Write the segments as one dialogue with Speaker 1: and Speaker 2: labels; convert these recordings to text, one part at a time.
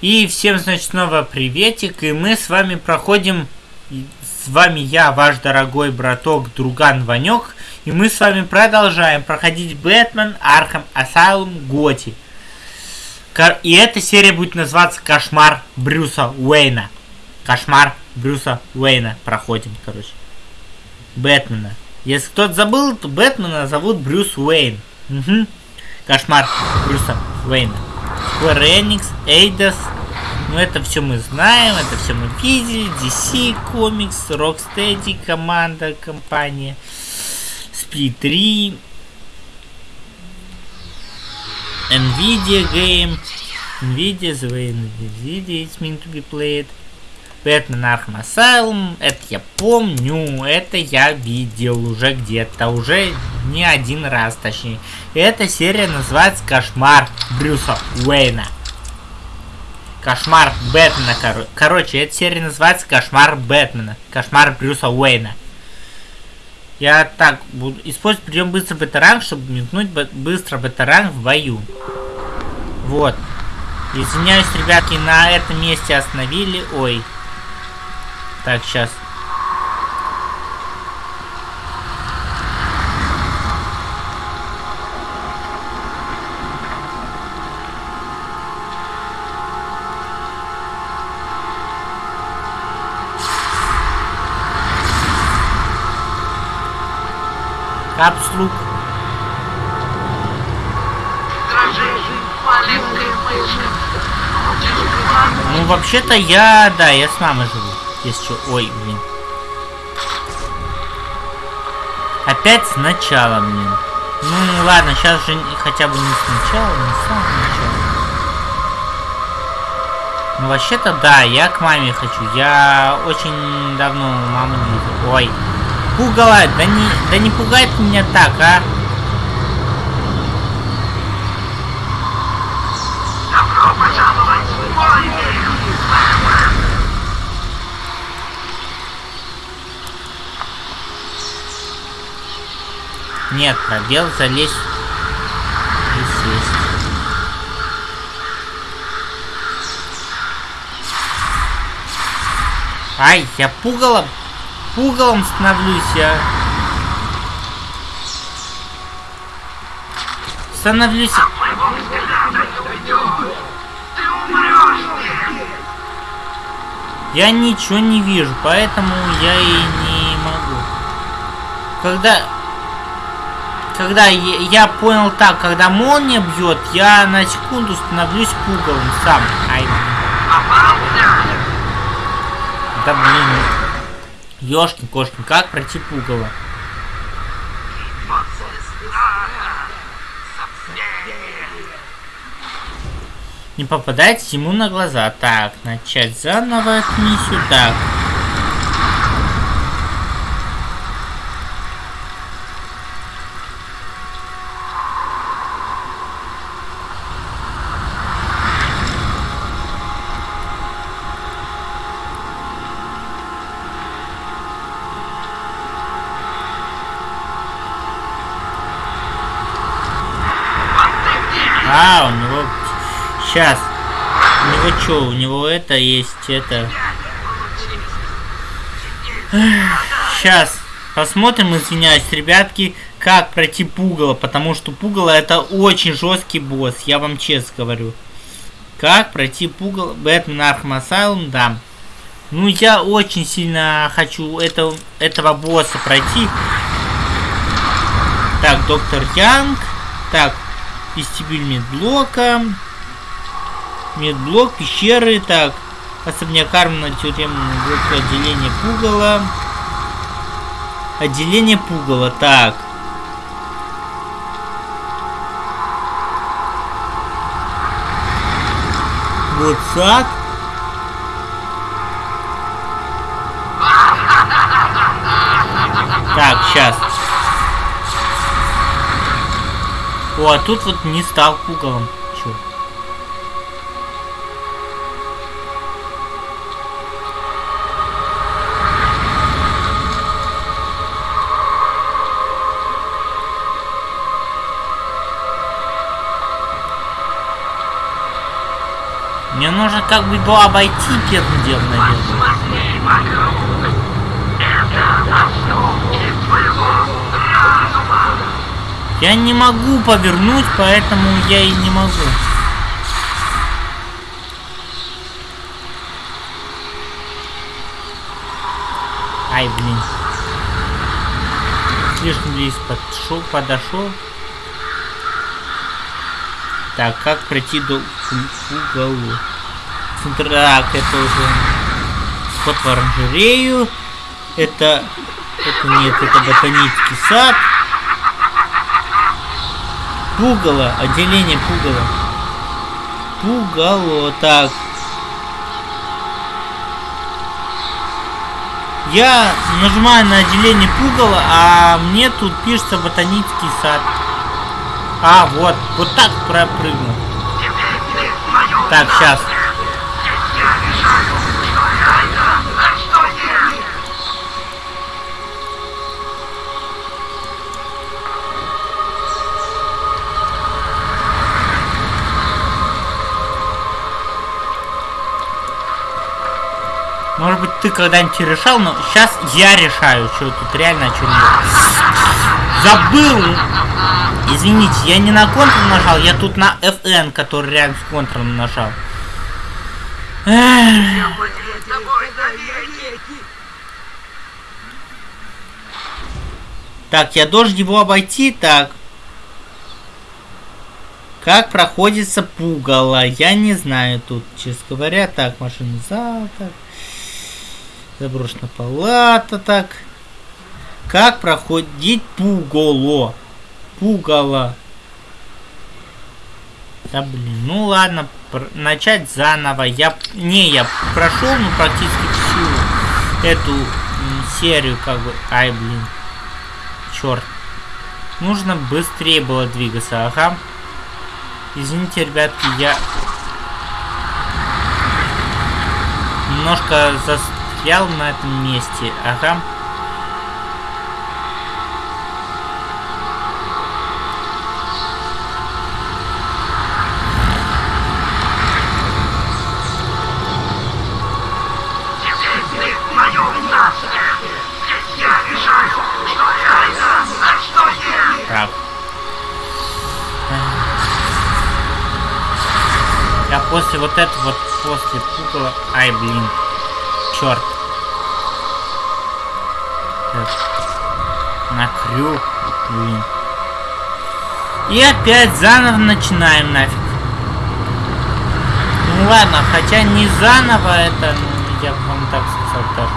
Speaker 1: И всем, значит, снова приветик, и мы с вами проходим, с вами я, ваш дорогой браток, друган Ванек, и мы с вами продолжаем проходить Batman Arkham Asylum GOTY. И эта серия будет называться Кошмар Брюса Уэйна. Кошмар Брюса Уэйна проходим, короче. Бэтмена. Если кто-то забыл, то Бэтмена зовут Брюс Уэйн. Угу. Кошмар Брюса Уэйна. Square Enix, Eidos. Ну это все мы знаем, это все мы видели. DC Comics, Rocksteady, команда, компания. Speed 3. Nvidia Game. Nvidia, the way Nvidia is meant to be played. Batman Arkham Asylum, это я помню, это я видел уже где-то, уже не один раз точнее. Эта серия называется Кошмар Брюса Уэйна. Кошмар Бэтмена, кор короче, эта серия называется Кошмар Бэтмена. Кошмар Брюса Уэйна. Я так буду использовать прием быстро бета чтобы метнуть быстро бета в бою. Вот. Извиняюсь, ребятки, на этом месте остановили. Ой. Так, сейчас. Капслук. Ну, вообще-то я, да, я с мамой живу. Если что... Ой, блин. Опять сначала, блин. Ну, ладно, сейчас же хотя бы не сначала, не с самого. Ну, вообще-то, да, я к маме хочу. Я очень давно маму не. Ой. Пугала, да не, да не пугает меня так, а? Нет, пробел залезть и сесть. Ай, я пугалом, пугалом становлюсь, я. Становлюсь. Я ничего не вижу, поэтому я и не могу. Когда когда я, понял так, когда молния бьет, я на секунду становлюсь пугалом сам. Ай. Да блин. Ёшкин кошкин, как пройти пугало? Не попадайте ему на глаза. Так, начать заново миссию. Так. А, у него... Сейчас. У него что? У него это есть, это... Сейчас. Посмотрим, извиняюсь, ребятки, как пройти пугало, потому что пугало это очень жесткий босс, я вам честно говорю. Как пройти пугало Batman Arkham Asylum, да. Ну, я очень сильно хочу это, этого босса пройти. Так, доктор Янг. Так, Вестибюль медблока. Медблок, пещеры. Так. Особняк Армана, тюремный блок, отделение пугала. Отделение пугала. Так. Вот сад. Так, сейчас. О, а тут вот не стал пугалом. Можно как бы его обойти первым делом, наверное. Я не могу повернуть, поэтому я и не могу. Ай, блин. Слишком близко подошел, подошел. Так, как пройти до уголу? Так, это уже вход в оранжерею. Это... Это нет, это ботанический сад. Пугало, отделение пугало. Пугало, так. Я нажимаю на отделение пугала, а мне тут пишется ботанический сад. А, вот, вот так пропрыгнул. Так, сейчас. Может быть, ты когда-нибудь решал, но сейчас я решаю, что тут реально, что нет. Забыл! Извините, я не на контрол нажал, я тут на FN, который рядом с контролом нажал. Так, я должен его обойти, так. Как проходится пугало? Я не знаю тут, честно говоря. Так, машина зал, так. Заброшена палата, так. Как проходить пугало? Пугало. Да блин, ну ладно, начать заново. Я не, я прошел, ну практически всю эту серию, как бы. Ай, блин. Черт. Нужно быстрее было двигаться, ага. Извините, ребятки, я немножко застрял на этом месте, ага. После вот этого, вот после пукола... Ай, блин. Черт. Крюк, блин. И опять заново начинаем нафиг. Ну ладно, хотя не заново это, ну, я вам так сказал тоже.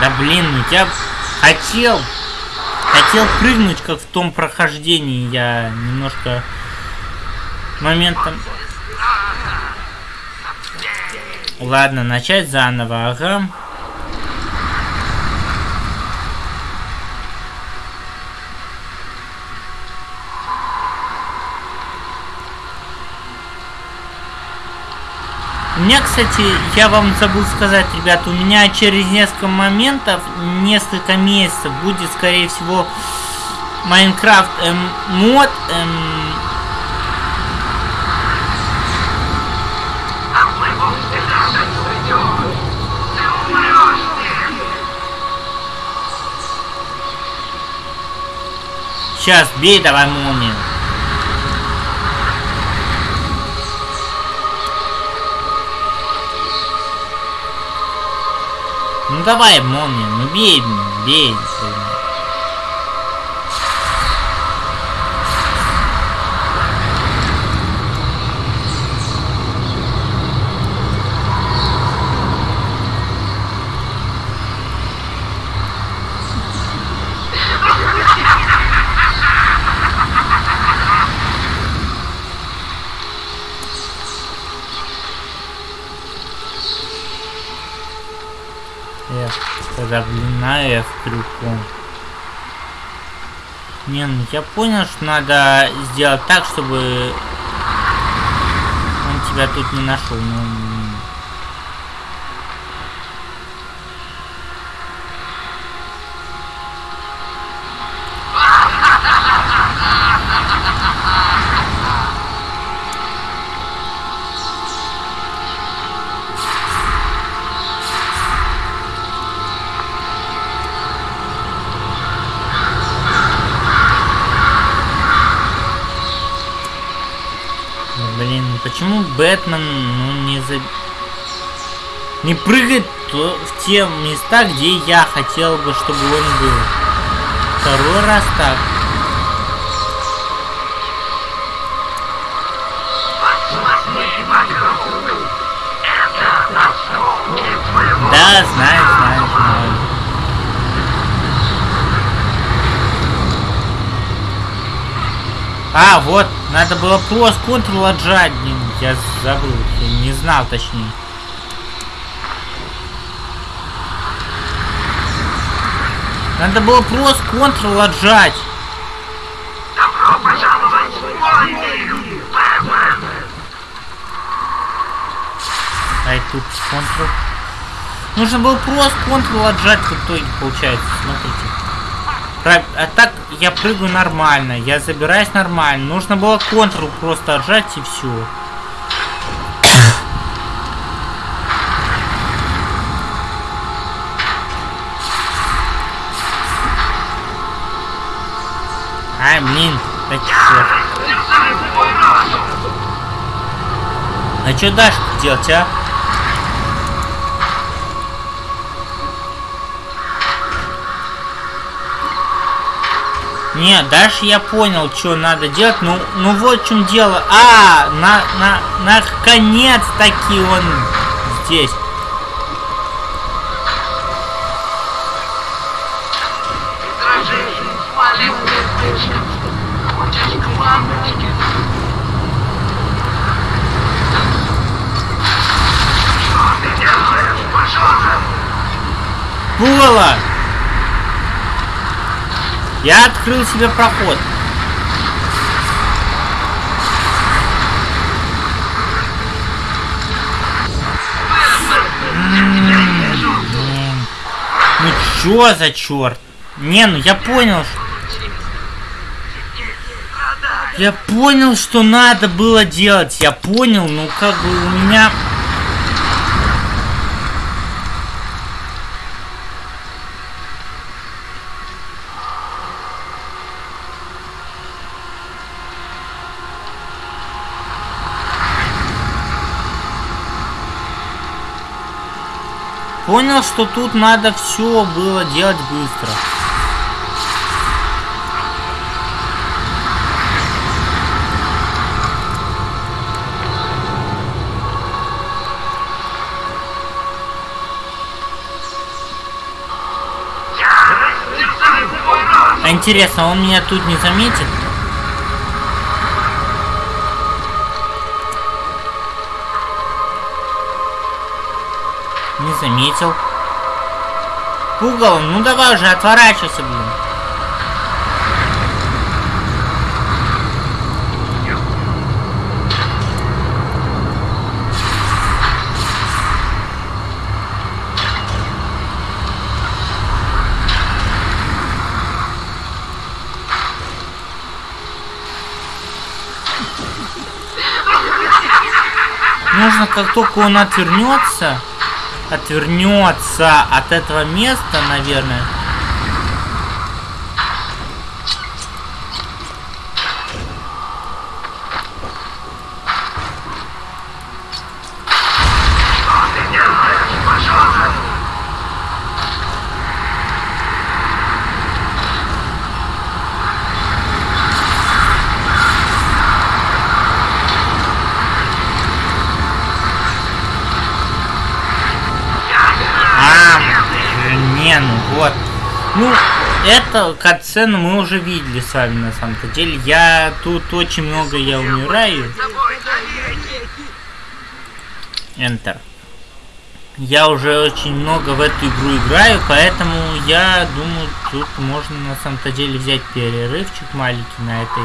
Speaker 1: Да блин, я хотел, хотел прыгнуть, как в том прохождении. Я немножко моментом... Ладно, начать заново, ага. Меня, кстати, я вам забыл сказать, ребята, у меня через несколько моментов, несколько месяцев будет, скорее всего, Майнкрафт эм, мод эм, Сейчас, бей давай молнию. Ну давай, молния, ну бей, бей. На F крюком. Не, ну я понял, что надо сделать так, чтобы он тебя тут не нашел. Но... Бэтмен ну, не за... не прыгает в те места, где я хотел бы, чтобы он был. Второй раз так. Да, знаю, знаю, знаю. А, вот, надо было просто контрол отжать. Я забыл, я не знал точнее. Надо было просто контрол отжать. Добро пожаловать в мой Ай, тут контрол. Нужно было просто контрол отжать в итоге, получается. Смотрите. А так я прыгаю нормально, я забираюсь нормально. Нужно было контрол просто отжать и все. Ай, блин, так А что дальше делать, а? Нет, дальше я понял, что надо делать. Ну, ну вот в чем дело. А, на, на, наконец-таки он здесь. Пугало! Я открыл себе проход. Ну чё за черт? Не, ну я понял. Я понял, что надо было делать. Я понял, ну как бы у меня Понял, что тут надо все было делать быстро. Интересно, он меня тут не заметит? Не заметил. Угол, ну давай уже, отворачивайся, блин. Нужно, как только он отвернется, отвернется от этого места, наверное. Вот. Ну, это катсцену мы уже видели с вами на самом-то деле. Я тут очень много я умираю. Enter. Я уже очень много в эту игру играю, поэтому я думаю, тут можно на самом-то деле взять перерывчик маленький на этой,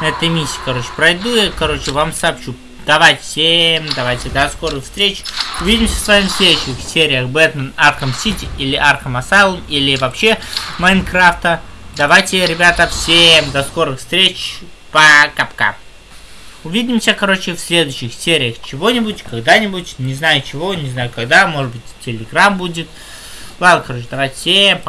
Speaker 1: на этой миссии. Короче, пройду я, короче, вам сообщу Давайте всем, давайте до скорых встреч. Увидимся с вами в следующих сериях Бэтмен Арkham Сити или Арkham Asylum или вообще Майнкрафта. Давайте, ребята, всем до скорых встреч. Пока-пока. Увидимся, короче, в следующих сериях чего-нибудь, когда-нибудь. Не знаю чего, не знаю когда. Может быть, Телеграм будет. Ладно, короче, давайте всем пока.